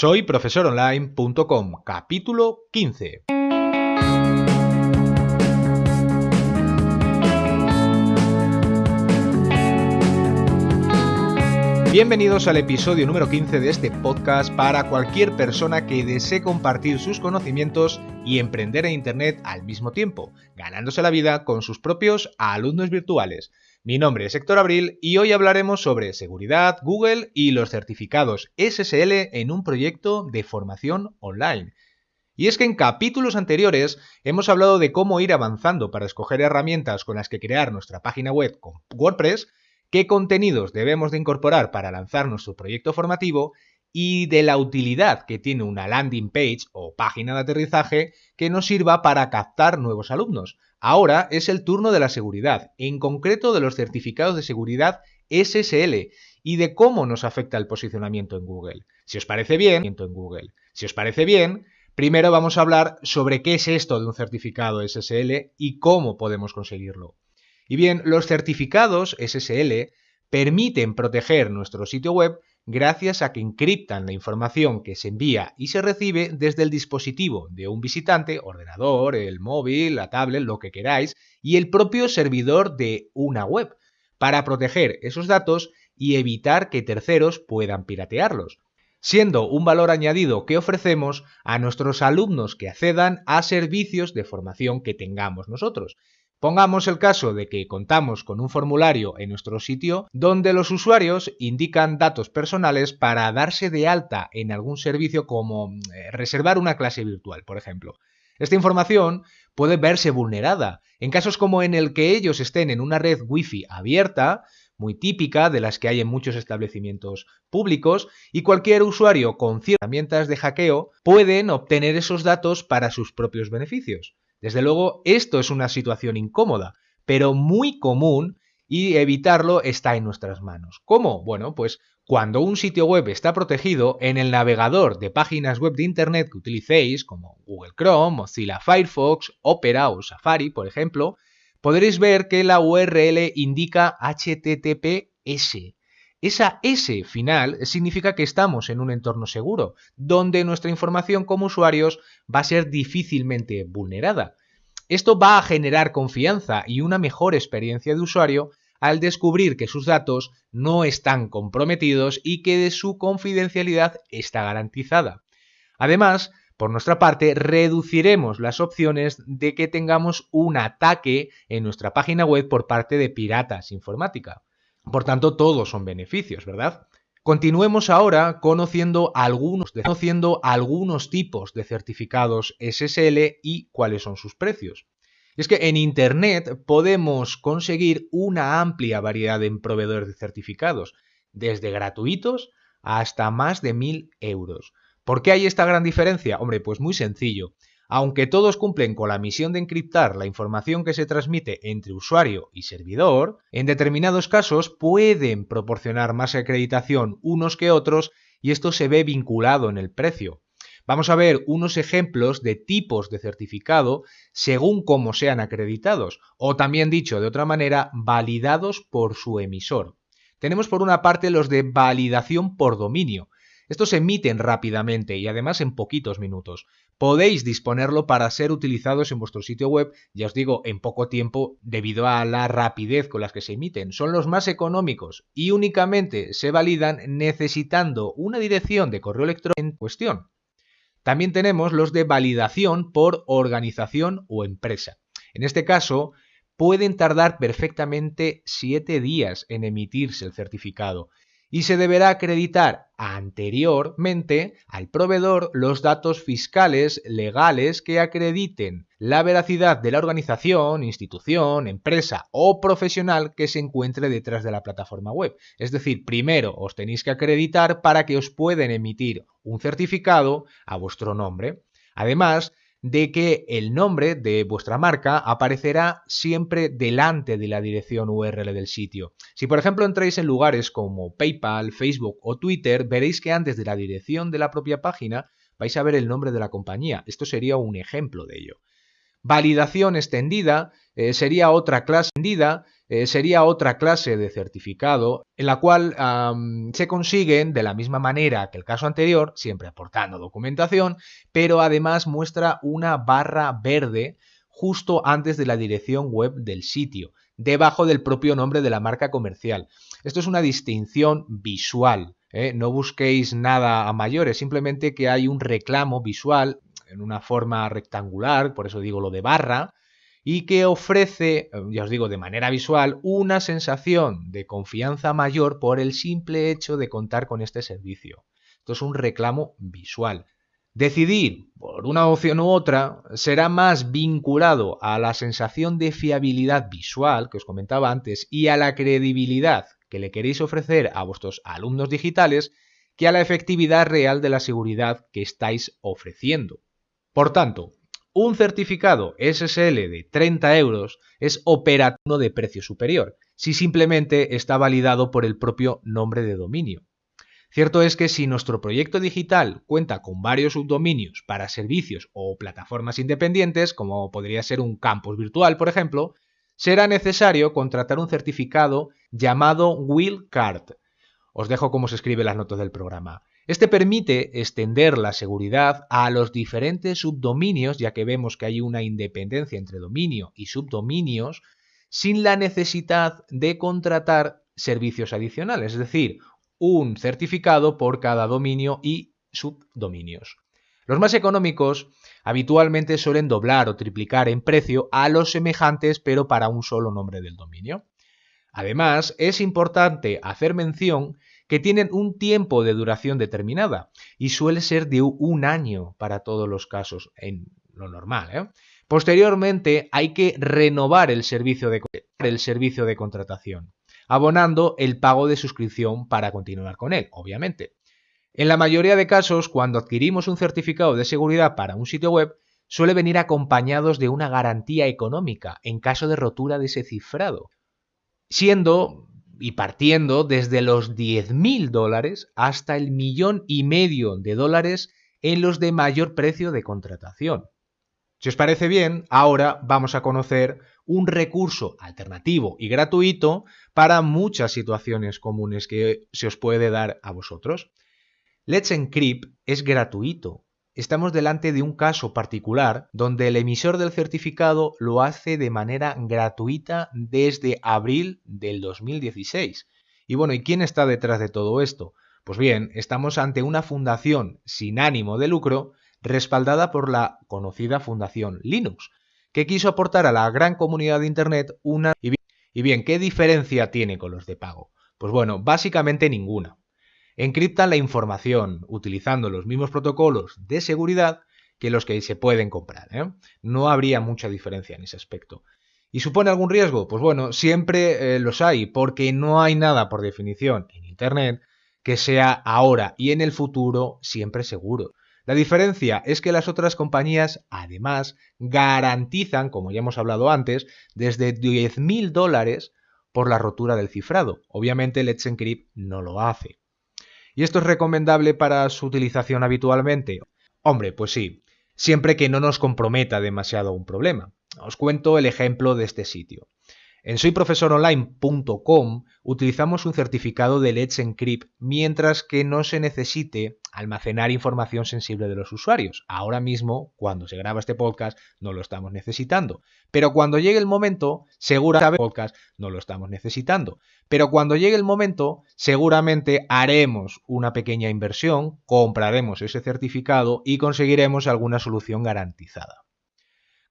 Soy profesoronline.com, capítulo 15. Bienvenidos al episodio número 15 de este podcast para cualquier persona que desee compartir sus conocimientos y emprender en Internet al mismo tiempo, ganándose la vida con sus propios alumnos virtuales. Mi nombre es Héctor Abril y hoy hablaremos sobre seguridad, Google y los certificados SSL en un proyecto de formación online. Y es que en capítulos anteriores hemos hablado de cómo ir avanzando para escoger herramientas con las que crear nuestra página web con WordPress, qué contenidos debemos de incorporar para lanzar nuestro proyecto formativo y de la utilidad que tiene una landing page o página de aterrizaje que nos sirva para captar nuevos alumnos. Ahora es el turno de la seguridad, en concreto de los certificados de seguridad SSL y de cómo nos afecta el posicionamiento en Google. Si os parece bien, en Google. Si os parece bien, primero vamos a hablar sobre qué es esto de un certificado SSL y cómo podemos conseguirlo. Y bien, los certificados SSL permiten proteger nuestro sitio web gracias a que encriptan la información que se envía y se recibe desde el dispositivo de un visitante, ordenador, el móvil, la tablet, lo que queráis, y el propio servidor de una web, para proteger esos datos y evitar que terceros puedan piratearlos, siendo un valor añadido que ofrecemos a nuestros alumnos que accedan a servicios de formación que tengamos nosotros. Pongamos el caso de que contamos con un formulario en nuestro sitio donde los usuarios indican datos personales para darse de alta en algún servicio como eh, reservar una clase virtual, por ejemplo. Esta información puede verse vulnerada en casos como en el que ellos estén en una red Wi-Fi abierta, muy típica de las que hay en muchos establecimientos públicos, y cualquier usuario con ciertas herramientas de hackeo pueden obtener esos datos para sus propios beneficios. Desde luego, esto es una situación incómoda, pero muy común y evitarlo está en nuestras manos. ¿Cómo? Bueno, pues cuando un sitio web está protegido, en el navegador de páginas web de Internet que utilicéis, como Google Chrome, Mozilla Firefox, Opera o Safari, por ejemplo, podréis ver que la URL indica HTTPS. Esa S final significa que estamos en un entorno seguro, donde nuestra información como usuarios va a ser difícilmente vulnerada. Esto va a generar confianza y una mejor experiencia de usuario al descubrir que sus datos no están comprometidos y que su confidencialidad está garantizada. Además, por nuestra parte, reduciremos las opciones de que tengamos un ataque en nuestra página web por parte de piratas informática. Por tanto, todos son beneficios, ¿verdad? Continuemos ahora conociendo algunos, conociendo algunos tipos de certificados SSL y cuáles son sus precios. es que en Internet podemos conseguir una amplia variedad de proveedores de certificados, desde gratuitos hasta más de 1000 euros. ¿Por qué hay esta gran diferencia? Hombre, pues muy sencillo. Aunque todos cumplen con la misión de encriptar la información que se transmite entre usuario y servidor, en determinados casos pueden proporcionar más acreditación unos que otros y esto se ve vinculado en el precio. Vamos a ver unos ejemplos de tipos de certificado según cómo sean acreditados, o también dicho de otra manera, validados por su emisor. Tenemos por una parte los de validación por dominio, estos se emiten rápidamente y además en poquitos minutos. Podéis disponerlo para ser utilizados en vuestro sitio web, ya os digo, en poco tiempo debido a la rapidez con las que se emiten. Son los más económicos y únicamente se validan necesitando una dirección de correo electrónico en cuestión. También tenemos los de validación por organización o empresa. En este caso, pueden tardar perfectamente 7 días en emitirse el certificado y se deberá acreditar anteriormente al proveedor los datos fiscales legales que acrediten la veracidad de la organización, institución, empresa o profesional que se encuentre detrás de la plataforma web. Es decir, primero os tenéis que acreditar para que os pueden emitir un certificado a vuestro nombre. Además, de que el nombre de vuestra marca aparecerá siempre delante de la dirección URL del sitio. Si por ejemplo entráis en lugares como PayPal, Facebook o Twitter, veréis que antes de la dirección de la propia página vais a ver el nombre de la compañía. Esto sería un ejemplo de ello. Validación extendida eh, sería otra clase vendida, eh, sería otra clase de certificado en la cual se consiguen de la misma manera que el caso anterior, siempre aportando documentación, pero además muestra una barra verde justo antes de la dirección web del sitio, debajo del propio nombre de la marca comercial. Esto es una distinción visual. ¿eh? No busquéis nada a mayores, simplemente que hay un reclamo visual en una forma rectangular, por eso digo lo de barra, y que ofrece, eh, ya os digo, de manera visual, una sensación de confianza mayor por el simple hecho de contar con este servicio. Esto es un reclamo visual. Decidir por una opción u otra será más vinculado a la sensación de fiabilidad visual que os comentaba antes y a la credibilidad que le queréis ofrecer a vuestros alumnos digitales que a la efectividad real de la seguridad que estáis ofreciendo. Por tanto, un certificado SSL de 30 euros es operativo de precio superior, si simplemente está validado por el propio nombre de dominio. Cierto es que si nuestro proyecto digital cuenta con varios subdominios para servicios o plataformas independientes, como podría ser un campus virtual, por ejemplo, será necesario contratar un certificado llamado Will Card. Os dejo cómo se escribe las notas del programa. Este permite extender la seguridad a los diferentes subdominios, ya que vemos que hay una independencia entre dominio y subdominios, sin la necesidad de contratar servicios adicionales, es decir, un certificado por cada dominio y subdominios. Los más económicos habitualmente suelen doblar o triplicar en precio a los semejantes pero para un solo nombre del dominio. Además, es importante hacer mención que tienen un tiempo de duración determinada y suele ser de un año para todos los casos, en lo normal. ¿eh? Posteriormente hay que renovar el servicio, de, el servicio de contratación, abonando el pago de suscripción para continuar con él, obviamente. En la mayoría de casos, cuando adquirimos un certificado de seguridad para un sitio web, suele venir acompañados de una garantía económica en caso de rotura de ese cifrado, siendo y partiendo desde los 10.000 dólares hasta el millón y medio de dólares en los de mayor precio de contratación. Si os parece bien, ahora vamos a conocer un recurso alternativo y gratuito para muchas situaciones comunes que se os puede dar a vosotros. Let's Encrypt es gratuito estamos delante de un caso particular donde el emisor del certificado lo hace de manera gratuita desde abril del 2016. Y bueno, ¿y quién está detrás de todo esto? Pues bien, estamos ante una fundación sin ánimo de lucro respaldada por la conocida Fundación Linux, que quiso aportar a la gran comunidad de Internet una... Y bien, ¿qué diferencia tiene con los de pago? Pues bueno, básicamente ninguna encriptan la información utilizando los mismos protocolos de seguridad que los que se pueden comprar. ¿eh? No habría mucha diferencia en ese aspecto. ¿Y supone algún riesgo? Pues bueno, siempre eh, los hay, porque no hay nada por definición en Internet que sea ahora y en el futuro siempre seguro. La diferencia es que las otras compañías además garantizan, como ya hemos hablado antes, desde 10.000 dólares por la rotura del cifrado. Obviamente Let's Encrypt no lo hace. ¿Y esto es recomendable para su utilización habitualmente? Hombre, pues sí, siempre que no nos comprometa demasiado un problema. Os cuento el ejemplo de este sitio. En soyprofesoronline.com utilizamos un certificado de Let's Encrypt mientras que no se necesite almacenar información sensible de los usuarios. Ahora mismo, cuando se graba este podcast, no lo estamos necesitando. Pero cuando llegue el momento, seguramente podcast no lo estamos necesitando. Pero cuando llegue el momento, seguramente haremos una pequeña inversión, compraremos ese certificado y conseguiremos alguna solución garantizada.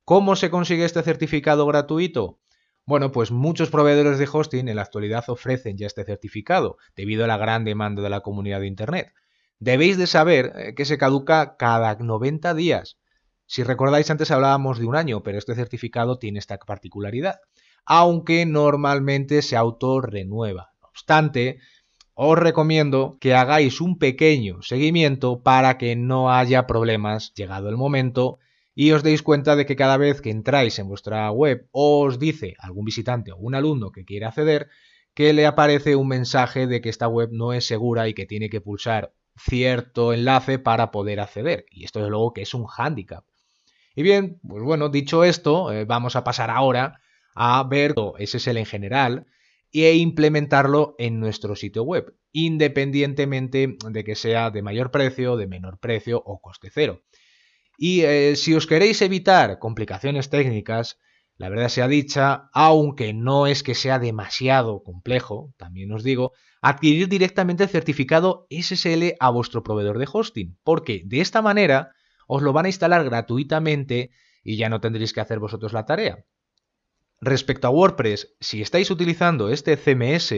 ¿Cómo se consigue este certificado gratuito? Bueno, pues muchos proveedores de hosting en la actualidad ofrecen ya este certificado, debido a la gran demanda de la comunidad de Internet. Debéis de saber eh, que se caduca cada 90 días. Si recordáis, antes hablábamos de un año, pero este certificado tiene esta particularidad, aunque normalmente se autorrenueva. No obstante, os recomiendo que hagáis un pequeño seguimiento para que no haya problemas llegado el momento y os deis cuenta de que cada vez que entráis en vuestra web os dice algún visitante o un alumno que quiere acceder que le aparece un mensaje de que esta web no es segura y que tiene que pulsar cierto enlace para poder acceder. Y esto es luego que es un hándicap. Y bien, pues bueno, dicho esto, eh, vamos a pasar ahora a ver SSL en general e implementarlo en nuestro sitio web, independientemente de que sea de mayor precio, de menor precio o coste cero. Y eh, si os queréis evitar complicaciones técnicas, la verdad sea dicha, aunque no es que sea demasiado complejo, también os digo, adquirir directamente el certificado SSL a vuestro proveedor de hosting, porque de esta manera os lo van a instalar gratuitamente y ya no tendréis que hacer vosotros la tarea. Respecto a WordPress, si estáis utilizando este CMS,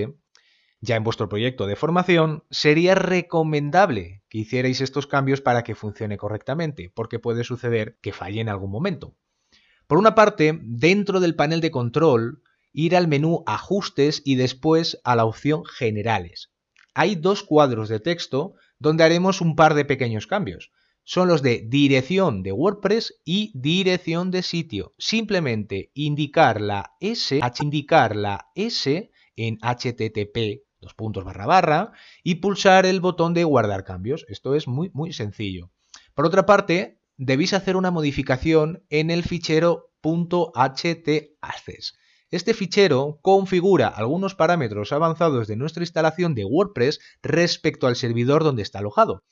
ya en vuestro proyecto de formación, sería recomendable que hicierais estos cambios para que funcione correctamente, porque puede suceder que falle en algún momento. Por una parte, dentro del panel de control, ir al menú Ajustes y después a la opción Generales. Hay dos cuadros de texto donde haremos un par de pequeños cambios. Son los de dirección de WordPress y dirección de sitio. Simplemente indicar la S, indicar la S en HTTP dos puntos barra barra y pulsar el botón de guardar cambios. Esto es muy muy sencillo. Por otra parte, debéis hacer una modificación en el fichero .htaccess. Este fichero configura algunos parámetros avanzados de nuestra instalación de WordPress respecto al servidor donde está alojado.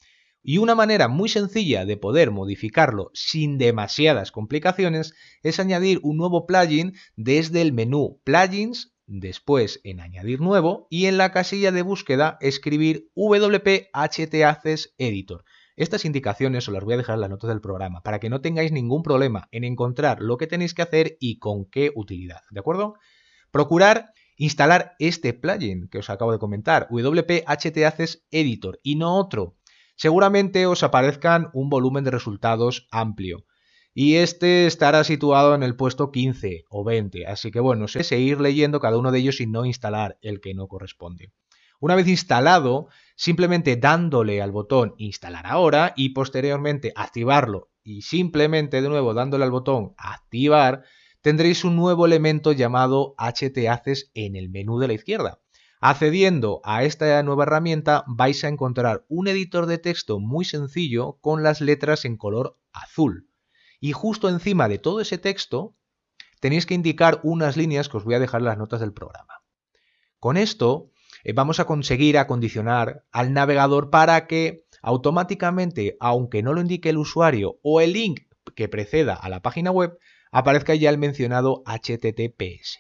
Y una manera muy sencilla de poder modificarlo sin demasiadas complicaciones es añadir un nuevo plugin desde el menú Plugins, después en Añadir nuevo y en la casilla de búsqueda escribir WP Editor. Estas indicaciones os las voy a dejar en las notas del programa para que no tengáis ningún problema en encontrar lo que tenéis que hacer y con qué utilidad, ¿de acuerdo? Procurar instalar este plugin que os acabo de comentar, WP Editor y no otro. Seguramente os aparezcan un volumen de resultados amplio y este estará situado en el puesto 15 o 20, así que bueno, sé seguir leyendo cada uno de ellos y no instalar el que no corresponde. Una vez instalado, simplemente dándole al botón instalar ahora y posteriormente activarlo y simplemente de nuevo dándole al botón activar, tendréis un nuevo elemento llamado htaccess en el menú de la izquierda. Accediendo a esta nueva herramienta vais a encontrar un editor de texto muy sencillo con las letras en color azul. Y justo encima de todo ese texto tenéis que indicar unas líneas que os voy a dejar en las notas del programa. Con esto eh, vamos a conseguir acondicionar al navegador para que automáticamente, aunque no lo indique el usuario o el link que preceda a la página web, aparezca ya el mencionado HTTPS.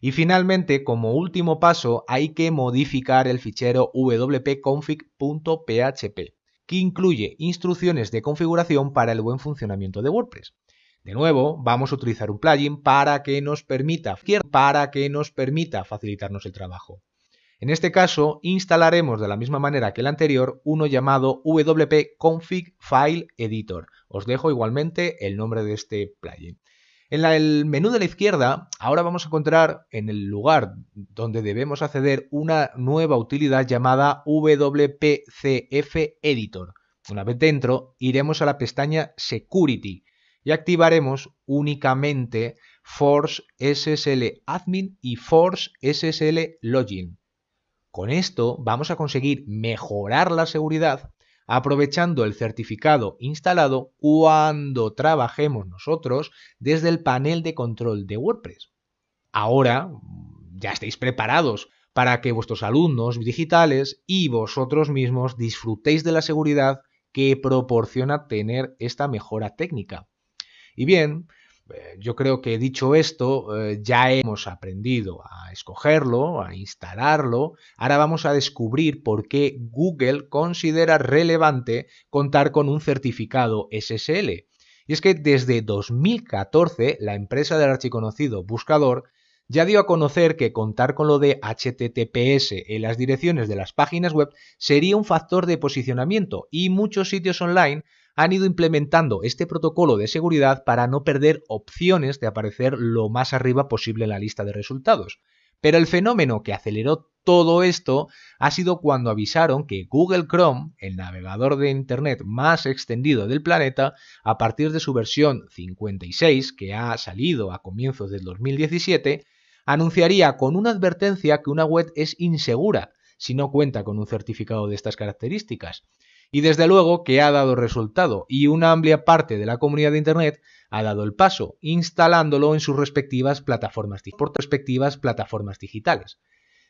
Y finalmente, como último paso, hay que modificar el fichero wp-config.php, que incluye instrucciones de configuración para el buen funcionamiento de WordPress. De nuevo, vamos a utilizar un plugin para que nos permita, para que nos permita facilitarnos el trabajo. En este caso, instalaremos de la misma manera que el anterior uno llamado WP Config File Editor. Os dejo igualmente el nombre de este plugin. En el menú de la izquierda, ahora vamos a encontrar en el lugar donde debemos acceder una nueva utilidad llamada WPCF Editor. Una vez dentro, iremos a la pestaña Security y activaremos únicamente Force SSL Admin y Force SSL Login. Con esto vamos a conseguir mejorar la seguridad aprovechando el certificado instalado cuando trabajemos nosotros desde el panel de control de WordPress. Ahora ya estáis preparados para que vuestros alumnos digitales y vosotros mismos disfrutéis de la seguridad que proporciona tener esta mejora técnica. Y bien, yo creo que dicho esto, eh, ya hemos aprendido a escogerlo, a instalarlo. Ahora vamos a descubrir por qué Google considera relevante contar con un certificado SSL. Y es que desde 2014 la empresa del archiconocido buscador ya dio a conocer que contar con lo de HTTPS en las direcciones de las páginas web sería un factor de posicionamiento y muchos sitios online han ido implementando este protocolo de seguridad para no perder opciones de aparecer lo más arriba posible en la lista de resultados. Pero el fenómeno que aceleró todo esto ha sido cuando avisaron que Google Chrome, el navegador de Internet más extendido del planeta, a partir de su versión 56, que ha salido a comienzos del 2017, anunciaría con una advertencia que una web es insegura si no cuenta con un certificado de estas características Y desde luego que ha dado resultado y una amplia parte de la comunidad de Internet ha dado el paso, instalándolo en sus respectivas plataformas, plataformas digitales.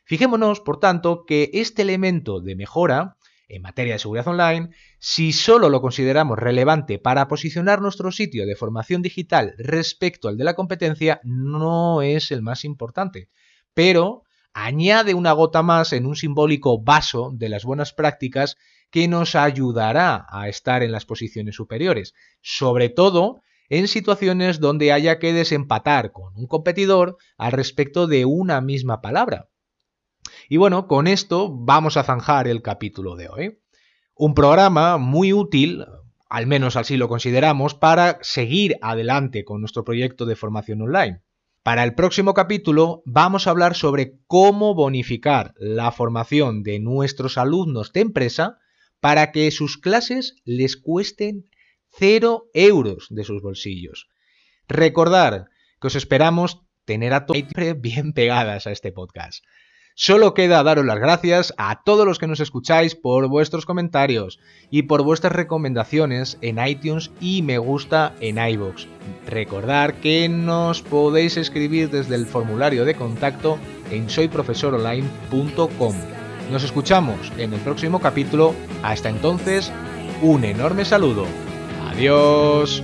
Fijémonos, por tanto, que este elemento de mejora en materia de seguridad online, si solo lo consideramos relevante para posicionar nuestro sitio de formación digital respecto al de la competencia, no es el más importante. Pero añade una gota más en un simbólico vaso de las buenas prácticas que nos ayudará a estar en las posiciones superiores, sobre todo en situaciones donde haya que desempatar con un competidor al respecto de una misma palabra. Y bueno, con esto vamos a zanjar el capítulo de hoy. Un programa muy útil, al menos así lo consideramos, para seguir adelante con nuestro proyecto de formación online. Para el próximo capítulo vamos a hablar sobre cómo bonificar la formación de nuestros alumnos de empresa para que sus clases les cuesten 0 euros de sus bolsillos. Recordar que os esperamos tener a todos bien pegadas a este podcast. Solo queda daros las gracias a todos los que nos escucháis por vuestros comentarios y por vuestras recomendaciones en iTunes y me gusta en iVoox. Recordad que nos podéis escribir desde el formulario de contacto en soyprofesoronline.com. Nos escuchamos en el próximo capítulo. Hasta entonces, un enorme saludo. Adiós.